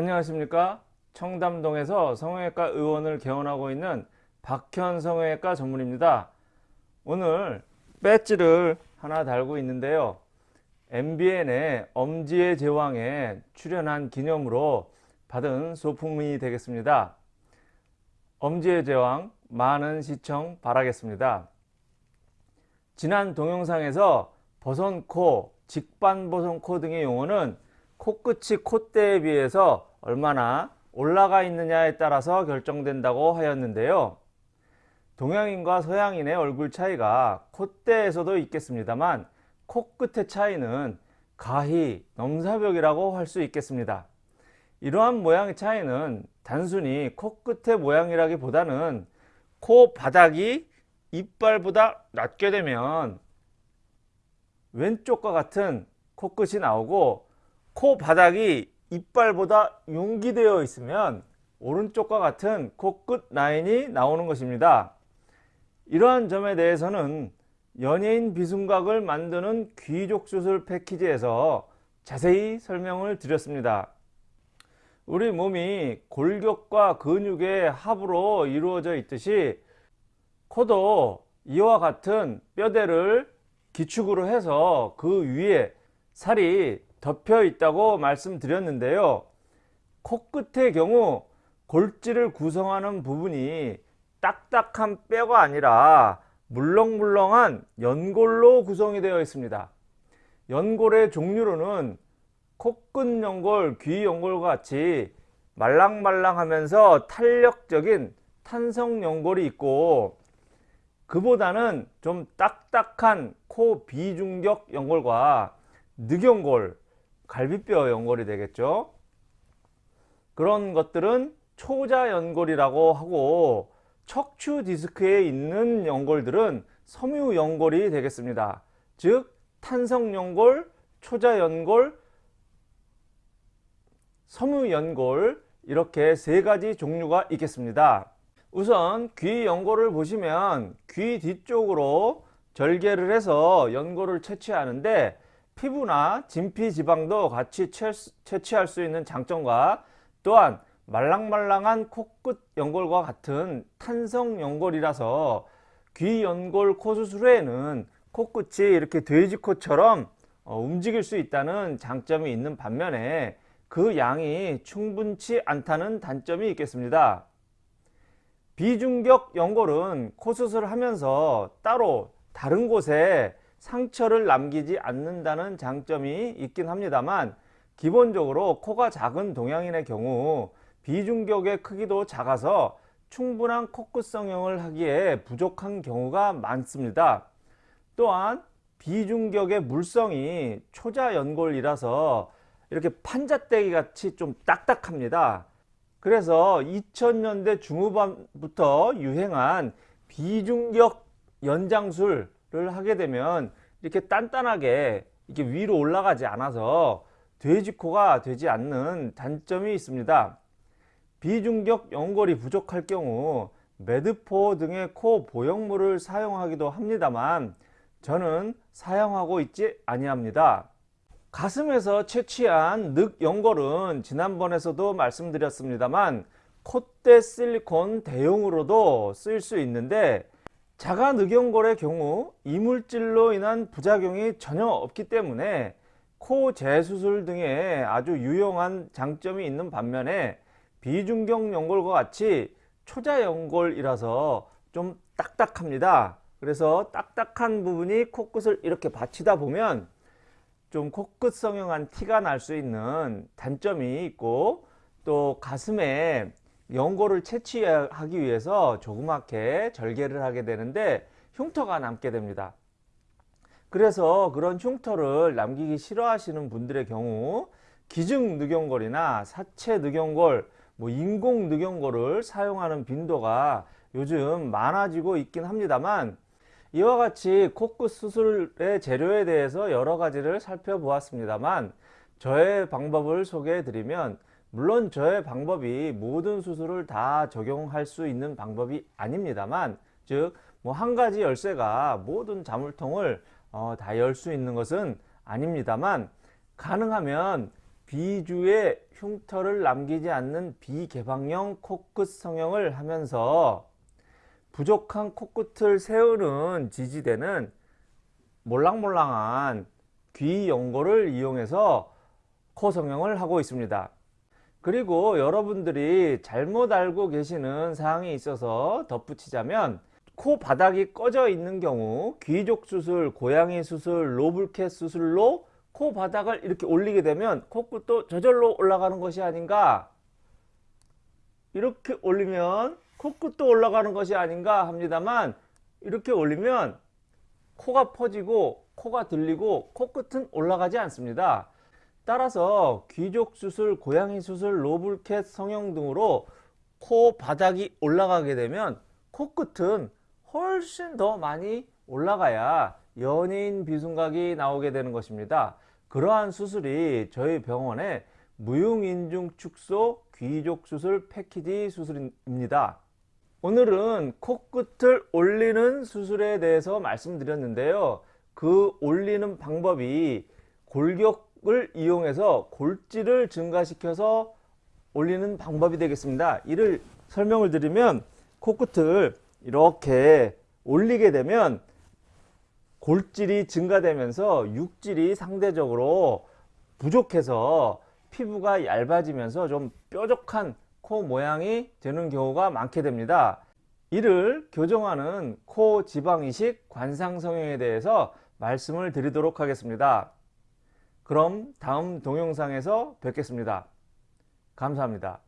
안녕하십니까? 청담동에서 성형외과 의원을 개원하고 있는 박현 성형외과 전문입니다. 오늘 배지를 하나 달고 있는데요. MBN의 엄지의 제왕에 출연한 기념으로 받은 소품이 되겠습니다. 엄지의 제왕 많은 시청 바라겠습니다. 지난 동영상에서 버선코, 직반버선코 등의 용어는 코끝이 콧대에 비해서 얼마나 올라가 있느냐에 따라서 결정된다고 하였는데요. 동양인과 서양인의 얼굴 차이가 콧대에서도 있겠습니다만 코끝의 차이는 가히 넘사벽이라고 할 수 있겠습니다. 이러한 모양의 차이는 단순히 코끝의 모양이라기보다는 코 바닥이 이빨보다 낮게 되면 왼쪽과 같은 코끝이 나오고 코 바닥이 이빨보다 융기되어 있으면 오른쪽과 같은 코 끝 라인이 나오는 것입니다. 이러한 점에 대해서는 연예인 비순각을 만드는 귀족 수술 패키지에서 자세히 설명을 드렸습니다. 우리 몸이 골격과 근육의 합으로 이루어져 있듯이 코도 이와 같은 뼈대를 기축으로 해서 그 위에 살이 덮여 있다고 말씀드렸는데요. 코끝의 경우 골지를 구성하는 부분이 딱딱한 뼈가 아니라 물렁물렁한 연골로 구성이 되어 있습니다. 연골의 종류로는 코끝 연골, 귀 연골과 같이 말랑말랑하면서 탄력적인 탄성 연골이 있고 그보다는 좀 딱딱한 코 비중격 연골과 늑연골, 갈비뼈 연골이 되겠죠. 그런 것들은 초자 연골이라고 하고 척추 디스크에 있는 연골들은 섬유 연골이 되겠습니다. 즉 탄성 연골, 초자 연골, 섬유 연골 이렇게 세 가지 종류가 있겠습니다. 우선 귀 연골을 보시면 귀 뒤쪽으로 절개를 해서 연골을 채취하는데 피부나 진피 지방도 같이 채취할 수 있는 장점과 또한 말랑말랑한 코끝 연골과 같은 탄성 연골이라서 귀 연골 코 수술 후에는 코끝이 이렇게 돼지코처럼 어, 움직일 수 있다는 장점이 있는 반면에 그 양이 충분치 않다는 단점이 있겠습니다. 비중격 연골은 코 수술을 하면서 따로 다른 곳에 상처를 남기지 않는다는 장점이 있긴 합니다만 기본적으로 코가 작은 동양인의 경우 비중격의 크기도 작아서 충분한 코끝 성형을 하기에 부족한 경우가 많습니다. 또한 비중격의 물성이 초자 연골이라서 이렇게 판자떼기 같이 좀 딱딱합니다. 그래서 2000년대 중후반부터 유행한 비중격 연장술 을 하게 되면 이렇게 단단하게 이렇게 위로 올라가지 않아서 돼지코가 되지 않는 단점이 있습니다. 비중격 연골이 부족할 경우 매드포 등의 코 보형물을 사용하기도 합니다만 저는 사용하고 있지 아니합니다. 가슴에서 채취한 늑 연골은 지난번에서도 말씀드렸습니다만 콧대 실리콘 대용으로도 쓰일 수 있는데 자가 늑연골의 경우 이물질로 인한 부작용이 전혀 없기 때문에 코 재수술 등에 아주 유용한 장점이 있는 반면에 비중격 연골과 같이 초자 연골이라서 좀 딱딱합니다. 그래서 딱딱한 부분이 코끝을 이렇게 받치다 보면 좀 코끝 성형한 티가 날 수 있는 단점이 있고 또 가슴에 연골을 채취하기 위해서 조그맣게 절개를 하게 되는데 흉터가 남게 됩니다. 그래서 그런 흉터를 남기기 싫어하시는 분들의 경우 기증 늑연골이나 사체 늑연골, 뭐 인공 늑연골을 사용하는 빈도가 요즘 많아지고 있긴 합니다만 이와 같이 코끝 수술의 재료에 대해서 여러 가지를 살펴보았습니다만 저의 방법을 소개해 드리면 물론 저의 방법이 모든 수술을 다 적용할 수 있는 방법이 아닙니다만 즉 뭐 한 가지 열쇠가 모든 자물통을 어, 다 열 수 있는 것은 아닙니다만 가능하면 비주의 흉터를 남기지 않는 비개방형 코끝 성형을 하면서 부족한 코끝을 세우는 지지대는 몰랑몰랑한 귀 연고를 이용해서 코 성형을 하고 있습니다. 그리고 여러분들이 잘못 알고 계시는 사항이 있어서 덧붙이자면 코 바닥이 꺼져 있는 경우 귀족 수술, 고양이 수술, 로블캣 수술로 코 바닥을 이렇게 올리게 되면 코끝도 저절로 올라가는 것이 아닌가 이렇게 올리면 코끝도 올라가는 것이 아닌가 합니다만 이렇게 올리면 코가 퍼지고 코가 들리고 코끝은 올라가지 않습니다. 따라서 귀족 수술, 고양이 수술, 로블캣 성형 등으로 코 바닥이 올라가게 되면 코끝은 훨씬 더 많이 올라가야 연예인 비순각이 나오게 되는 것입니다. 그러한 수술이 저희 병원의 무용인중 축소 귀족 수술 패키지 수술입니다. 오늘은 코끝을 올리는 수술에 대해서 말씀드렸는데요. 그 올리는 방법이 골격 을 이용해서 골질을 증가시켜서 올리는 방법이 되겠습니다. 이를 설명을 드리면 코끝을 이렇게 올리게 되면 골질이 증가되면서 육질이 상대적으로 부족해서 피부가 얇아지면서 좀 뾰족한 코 모양이 되는 경우가 많게 됩니다. 이를 교정하는 코 지방 이식 관상 성형에 대해서 말씀을 드리도록 하겠습니다. 그럼 다음 동영상에서 뵙겠습니다. 감사합니다.